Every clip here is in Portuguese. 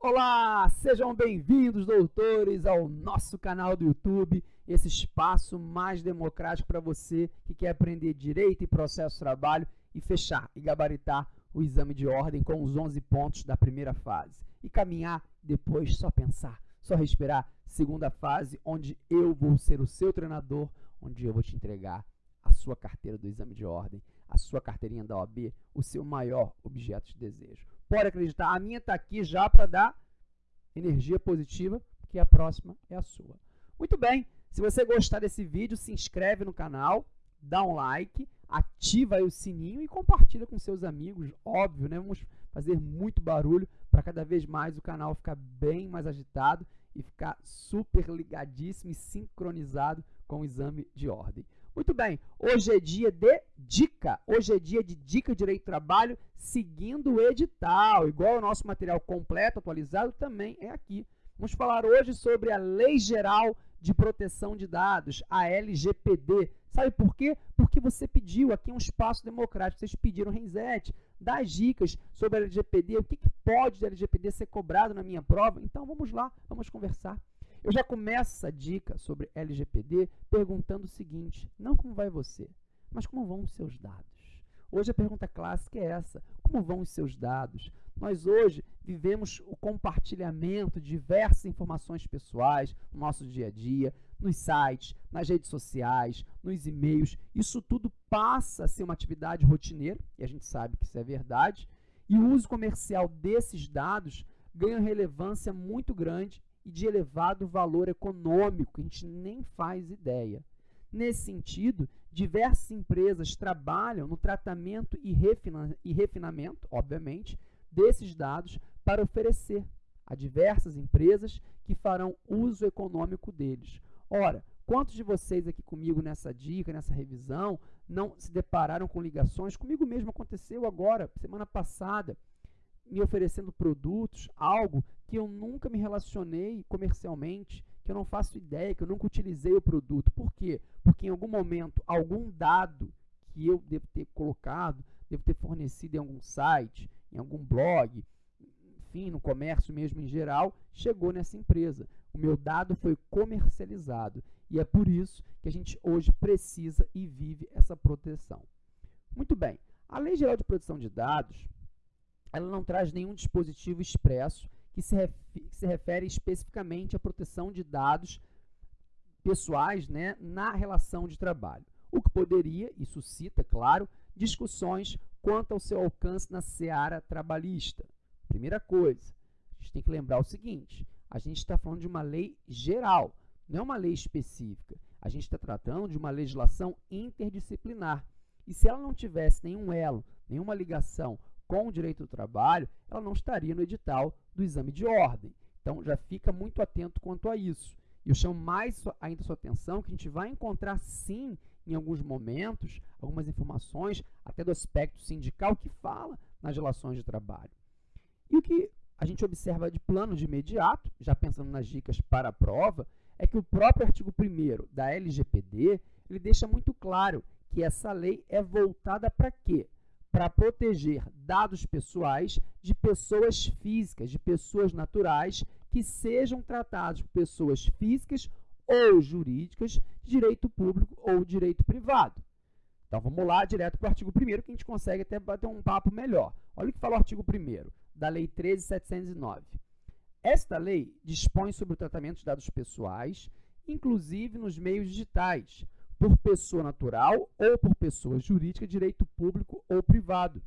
Olá, sejam bem-vindos, doutores, ao nosso canal do YouTube, esse espaço mais democrático para você que quer aprender direito e processo de trabalho e fechar e gabaritar o exame de ordem com os 11 pontos da primeira fase. E caminhar depois só pensar, só respirar, segunda fase, onde eu vou ser o seu treinador, onde eu vou te entregar a sua carteira do exame de ordem, a sua carteirinha da OAB, o seu maior objeto de desejo. Pode acreditar, a minha está aqui já para dar energia positiva, que a próxima é a sua. Muito bem, se você gostar desse vídeo, se inscreve no canal, dá um like, ativa o sininho e compartilha com seus amigos, óbvio, né? Vamos fazer muito barulho para cada vez mais o canal ficar bem mais agitado e ficar super ligadíssimo e sincronizado com o exame de ordem. Muito bem, hoje é dia de dica. Hoje é dia de dica de direito do trabalho seguindo o edital. Igual o nosso material completo, atualizado, também é aqui. Vamos falar hoje sobre a Lei Geral de Proteção de Dados, a LGPD. Sabe por quê? Porque você pediu aqui um espaço democrático, vocês pediram Renzete, das dicas sobre a LGPD, o que, que pode de LGPD ser cobrado na minha prova. Então vamos lá, vamos conversar. Eu já começo essa dica sobre LGPD perguntando o seguinte, não como vai você, mas como vão os seus dados. Hoje a pergunta clássica é essa, como vão os seus dados? Nós hoje vivemos o compartilhamento de diversas informações pessoais no nosso dia a dia, nos sites, nas redes sociais, nos e-mails. Isso tudo passa a ser uma atividade rotineira, e a gente sabe que isso é verdade, e o uso comercial desses dados ganha relevância muito grande e de elevado valor econômico, a gente nem faz ideia. Nesse sentido, diversas empresas trabalham no tratamento e, refina e refinamento, obviamente, desses dados para oferecer a diversas empresas que farão uso econômico deles. Ora, quantos de vocês aqui comigo nessa dica, nessa revisão, não se depararam com ligações? Comigo mesmo aconteceu agora, semana passada me oferecendo produtos, algo que eu nunca me relacionei comercialmente, que eu não faço ideia, que eu nunca utilizei o produto. Por quê? Porque em algum momento, algum dado que eu devo ter colocado, devo ter fornecido em algum site, em algum blog, enfim, no comércio mesmo em geral, chegou nessa empresa. O meu dado foi comercializado. E é por isso que a gente hoje precisa e vive essa proteção. Muito bem, a Lei Geral de Proteção de Dados, ela não traz nenhum dispositivo expresso que se, refere, que se refere especificamente à proteção de dados pessoais né, na relação de trabalho. O que poderia, e suscita, claro, discussões quanto ao seu alcance na seara trabalhista. Primeira coisa, a gente tem que lembrar o seguinte, a gente está falando de uma lei geral, não é uma lei específica. A gente está tratando de uma legislação interdisciplinar. E se ela não tivesse nenhum elo, nenhuma ligação com o direito do trabalho, ela não estaria no edital do exame de ordem. Então, já fica muito atento quanto a isso. E eu chamo mais ainda sua atenção que a gente vai encontrar, sim, em alguns momentos, algumas informações, até do aspecto sindical, que fala nas relações de trabalho. E o que a gente observa de plano de imediato, já pensando nas dicas para a prova, é que o próprio artigo 1 da LGPD, ele deixa muito claro que essa lei é voltada para quê? Para proteger dados pessoais de pessoas físicas, de pessoas naturais, que sejam tratados por pessoas físicas ou jurídicas direito público ou direito privado. Então, vamos lá direto para o artigo 1 que a gente consegue até bater um papo melhor. Olha o que fala o artigo 1 da Lei 13.709. Esta lei dispõe sobre o tratamento de dados pessoais, inclusive nos meios digitais, por pessoa natural ou por pessoa jurídica direito público ou privado,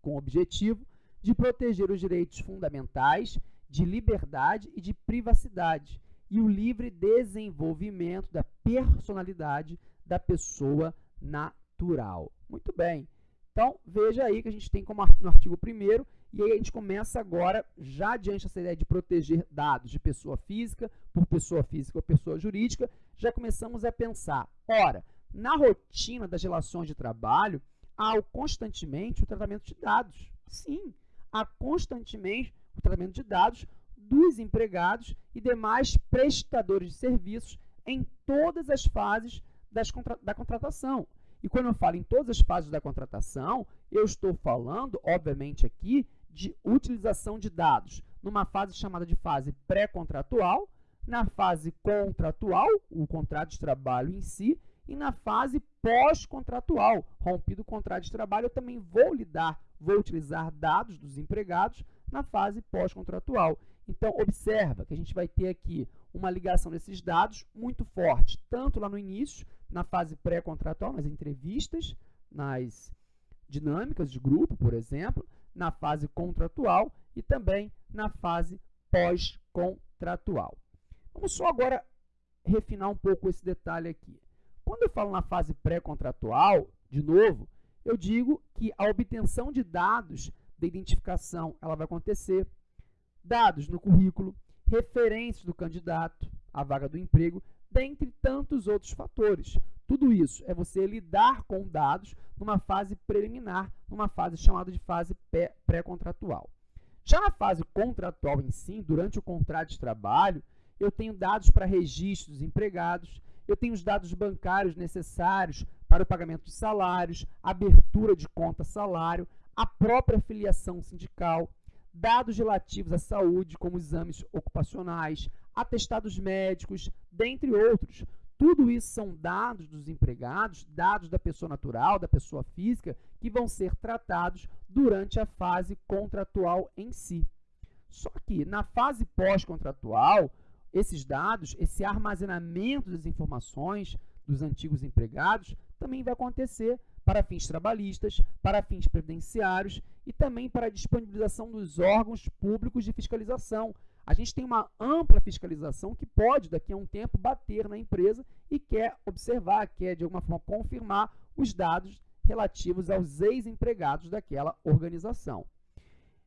com o objetivo de proteger os direitos fundamentais de liberdade e de privacidade e o livre desenvolvimento da personalidade da pessoa natural. Muito bem. Então, veja aí que a gente tem como no artigo 1 e aí a gente começa agora, já diante dessa ideia de proteger dados de pessoa física, por pessoa física ou pessoa jurídica, já começamos a pensar, ora, na rotina das relações de trabalho, há constantemente o tratamento de dados. Sim, há constantemente o tratamento de dados dos empregados e demais prestadores de serviços em todas as fases das, da contratação. E quando eu falo em todas as fases da contratação, eu estou falando, obviamente, aqui de utilização de dados numa fase chamada de fase pré-contratual, na fase contratual, o contrato de trabalho em si, e na fase pós-contratual, rompido o contrato de trabalho, eu também vou lidar, vou utilizar dados dos empregados na fase pós-contratual. Então, observa que a gente vai ter aqui uma ligação desses dados muito forte, tanto lá no início, na fase pré-contratual, nas entrevistas, nas dinâmicas de grupo, por exemplo, na fase contratual e também na fase pós-contratual. Vamos só agora refinar um pouco esse detalhe aqui. Quando eu falo na fase pré-contratual, de novo, eu digo que a obtenção de dados de identificação ela vai acontecer, dados no currículo, referências do candidato à vaga do emprego, dentre tantos outros fatores. Tudo isso é você lidar com dados numa fase preliminar, numa fase chamada de fase pré-contratual. Já na fase contratual em si, durante o contrato de trabalho, eu tenho dados para registro dos empregados, eu tenho os dados bancários necessários para o pagamento de salários, abertura de conta salário, a própria filiação sindical, dados relativos à saúde, como exames ocupacionais, atestados médicos, dentre outros. Tudo isso são dados dos empregados, dados da pessoa natural, da pessoa física, que vão ser tratados durante a fase contratual em si. Só que na fase pós-contratual, esses dados, esse armazenamento das informações dos antigos empregados também vai acontecer para fins trabalhistas, para fins previdenciários e também para a disponibilização dos órgãos públicos de fiscalização. A gente tem uma ampla fiscalização que pode, daqui a um tempo, bater na empresa e quer observar, quer, de alguma forma, confirmar os dados relativos aos ex-empregados daquela organização.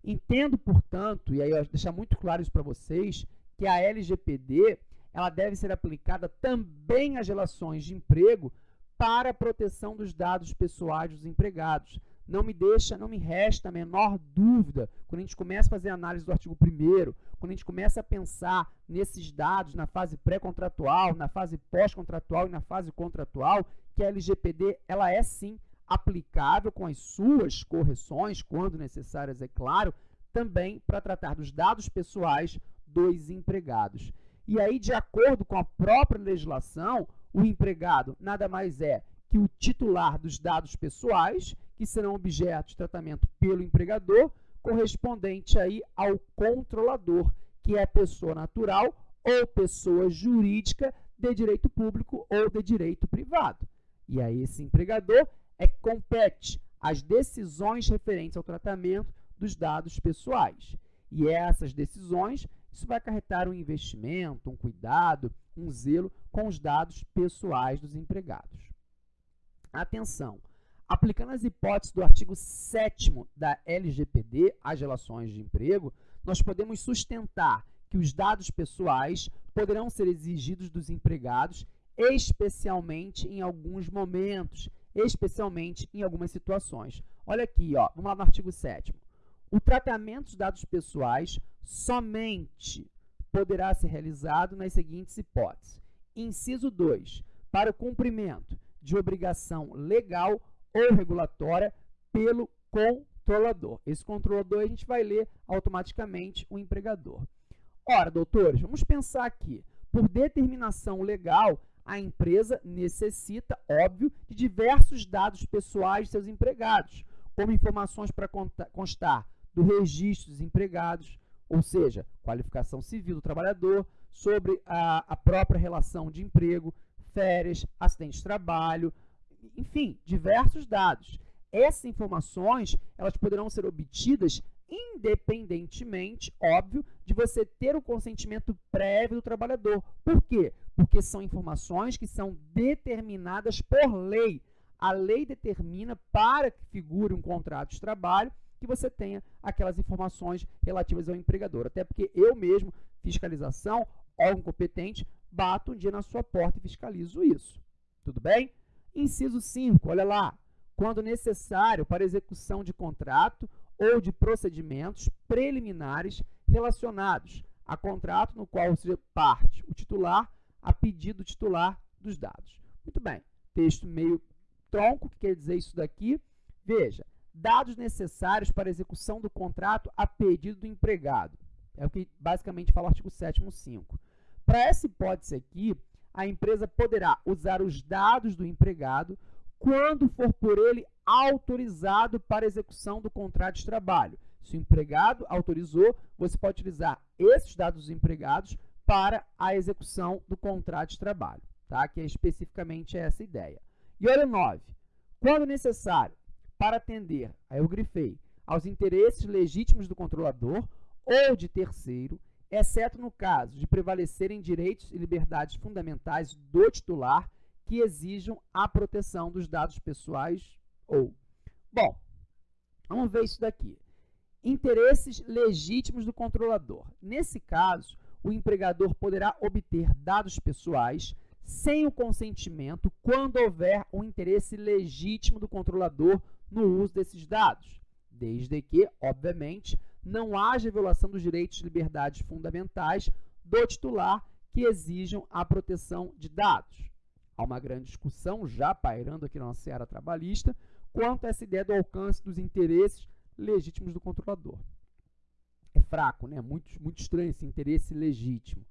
Entendo, portanto, e aí eu deixar muito claro isso para vocês, que a LGPD ela deve ser aplicada também às relações de emprego para a proteção dos dados pessoais dos empregados. Não me deixa, não me resta a menor dúvida, quando a gente começa a fazer análise do artigo 1 quando a gente começa a pensar nesses dados na fase pré-contratual, na fase pós-contratual e na fase contratual, que a LGPD ela é sim aplicável com as suas correções, quando necessárias, é claro, também para tratar dos dados pessoais dos empregados. E aí, de acordo com a própria legislação, o empregado nada mais é que o titular dos dados pessoais, que serão objeto de tratamento pelo empregador, correspondente aí ao controlador, que é pessoa natural ou pessoa jurídica de direito público ou de direito privado. E aí esse empregador é que compete as decisões referentes ao tratamento dos dados pessoais. E essas decisões isso vai acarretar um investimento, um cuidado, um zelo com os dados pessoais dos empregados. Atenção! Aplicando as hipóteses do artigo 7 da LGPD às relações de emprego, nós podemos sustentar que os dados pessoais poderão ser exigidos dos empregados, especialmente em alguns momentos, especialmente em algumas situações. Olha aqui, ó, vamos lá no artigo 7 o tratamento dos dados pessoais somente poderá ser realizado nas seguintes hipóteses. Inciso 2. Para o cumprimento de obrigação legal ou regulatória pelo controlador. Esse controlador a gente vai ler automaticamente o empregador. Ora, doutores, vamos pensar aqui. Por determinação legal, a empresa necessita, óbvio, de diversos dados pessoais de seus empregados, como informações para constar do registro dos empregados, ou seja, qualificação civil do trabalhador, sobre a, a própria relação de emprego, férias, acidente de trabalho, enfim, diversos dados. Essas informações, elas poderão ser obtidas independentemente, óbvio, de você ter o consentimento prévio do trabalhador. Por quê? Porque são informações que são determinadas por lei. A lei determina para que figure um contrato de trabalho que você tenha aquelas informações relativas ao empregador. Até porque eu mesmo, fiscalização, órgão competente, bato um dia na sua porta e fiscalizo isso. Tudo bem? Inciso 5, olha lá. Quando necessário para execução de contrato ou de procedimentos preliminares relacionados a contrato no qual seja parte o titular a pedido titular dos dados. Muito bem, texto meio tronco, que quer dizer isso daqui? Veja, dados necessários para execução do contrato a pedido do empregado. É o que basicamente fala o artigo 7 5. Para essa hipótese aqui, a empresa poderá usar os dados do empregado quando for por ele autorizado para execução do contrato de trabalho. Se o empregado autorizou, você pode utilizar esses dados dos empregados para a execução do contrato de trabalho, tá? que é especificamente essa ideia. E olha 9. Quando necessário, para atender, aí eu grifei, aos interesses legítimos do controlador ou de terceiro, exceto no caso de prevalecerem direitos e liberdades fundamentais do titular que exijam a proteção dos dados pessoais ou. Bom, vamos ver isso daqui. Interesses legítimos do controlador. Nesse caso, o empregador poderá obter dados pessoais sem o consentimento quando houver um interesse legítimo do controlador no uso desses dados, desde que, obviamente, não haja violação dos direitos e liberdades fundamentais do titular que exijam a proteção de dados. Há uma grande discussão já pairando aqui na nossa área trabalhista quanto a essa ideia do alcance dos interesses legítimos do controlador. É fraco, né? muito, muito estranho esse interesse legítimo.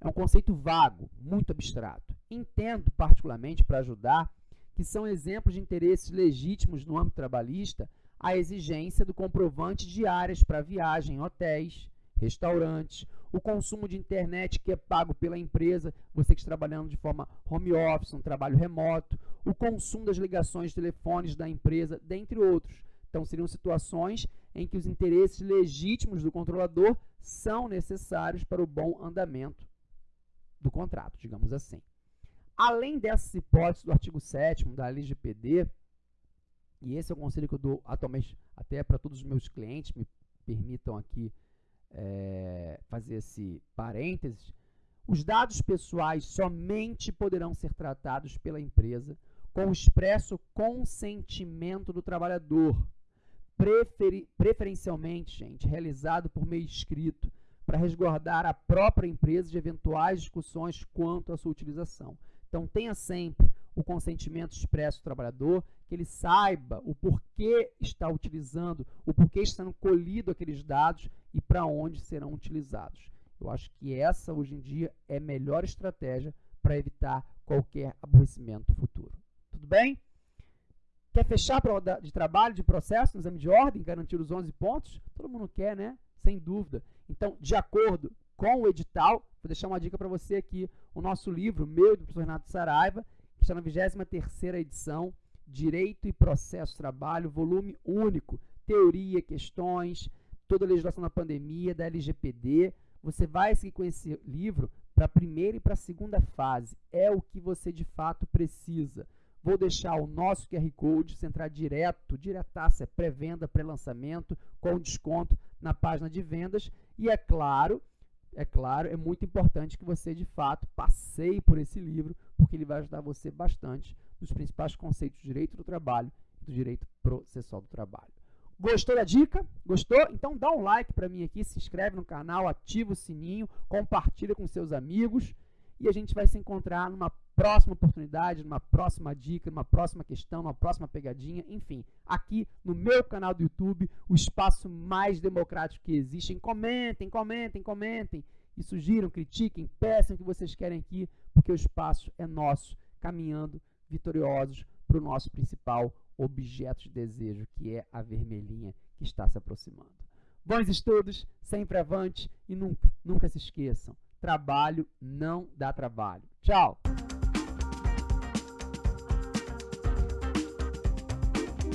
É um conceito vago, muito abstrato. Entendo, particularmente, para ajudar, que são exemplos de interesses legítimos no âmbito trabalhista a exigência do comprovante de áreas para viagem em hotéis, restaurantes, o consumo de internet que é pago pela empresa, você que está trabalhando de forma home office, um trabalho remoto, o consumo das ligações de telefones da empresa, dentre outros. Então, seriam situações em que os interesses legítimos do controlador são necessários para o bom andamento do contrato, digamos assim. Além dessas hipóteses do artigo 7 da LGPD, e esse é o conselho que eu dou atualmente até para todos os meus clientes, me permitam aqui é, fazer esse parênteses, os dados pessoais somente poderão ser tratados pela empresa com o expresso consentimento do trabalhador, preferi preferencialmente, gente, realizado por meio escrito, para resguardar a própria empresa de eventuais discussões quanto à sua utilização. Então, tenha sempre o consentimento expresso do trabalhador, que ele saiba o porquê está utilizando, o porquê está sendo colhido aqueles dados e para onde serão utilizados. Eu acho que essa, hoje em dia, é a melhor estratégia para evitar qualquer aborrecimento futuro. Tudo bem? Quer fechar a prova de trabalho, de processo, no exame de ordem, garantir os 11 pontos? Todo mundo quer, né? Sem dúvida. Então, de acordo com o edital, vou deixar uma dica para você aqui, o nosso livro, meu do professor Renato Saraiva, que está na 23ª edição, Direito e Processo Trabalho, volume único, teoria, questões, toda a legislação da pandemia, da LGPD. Você vai seguir com esse livro para a primeira e para a segunda fase. É o que você de fato precisa. Vou deixar o nosso QR Code, você entrar direto, diretaça, é pré-venda, pré-lançamento, com desconto na página de vendas. E é claro, é claro, é muito importante que você de fato passeie por esse livro, porque ele vai ajudar você bastante nos principais conceitos do direito do trabalho e do direito processual do trabalho. Gostou da dica? Gostou? Então dá um like para mim aqui, se inscreve no canal, ativa o sininho, compartilha com seus amigos e a gente vai se encontrar numa próxima oportunidade, numa próxima dica, numa próxima questão, numa próxima pegadinha, enfim, aqui no meu canal do YouTube, o espaço mais democrático que existe. Comentem, comentem, comentem e sugiram, critiquem, peçam o que vocês querem aqui, porque o espaço é nosso, caminhando vitoriosos para o nosso principal objeto de desejo, que é a vermelhinha que está se aproximando. Bons estudos, sempre avante e nunca, nunca se esqueçam, trabalho não dá trabalho. Tchau!